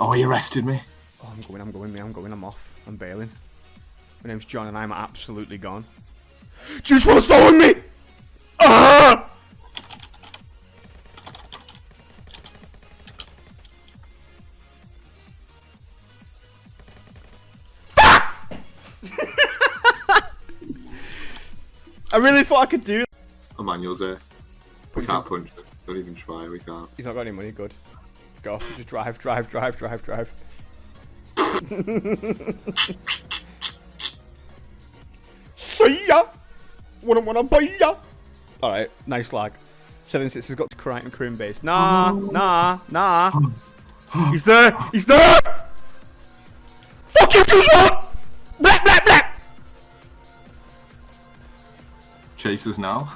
Oh, he arrested me. Oh, I'm going, I'm going, me, I'm going, I'm off. I'm bailing. My name's John and I'm absolutely gone. Juice WRLD's following me! Ah! I really thought I could do Emmanuel's here. We can't punch him. Don't even try, we can't. He's not got any money, good. Go. Just drive, drive, drive, drive, drive. See ya! Wouldn't wanna buy ya! Alright, nice lag. Seven Six has got to Crichton Crim base. Nah, uh-huh. nah, nah. Uh-huh. He's there! He's there! Fuck you, Juice WRLD! Black, black, black! Chase us now.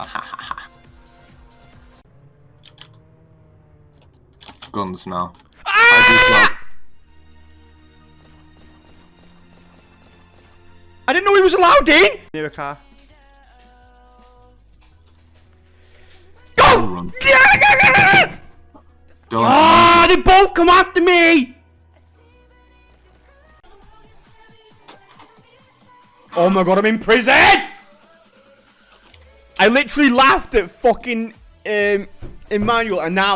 Guns now. Ah! I didn't know he was allowed in! Near a car. Don't Go! run. Yeah! Don't Ah, they both come after me! Oh my god, I'm in prison! I literally laughed at fucking um, Emmanuel and now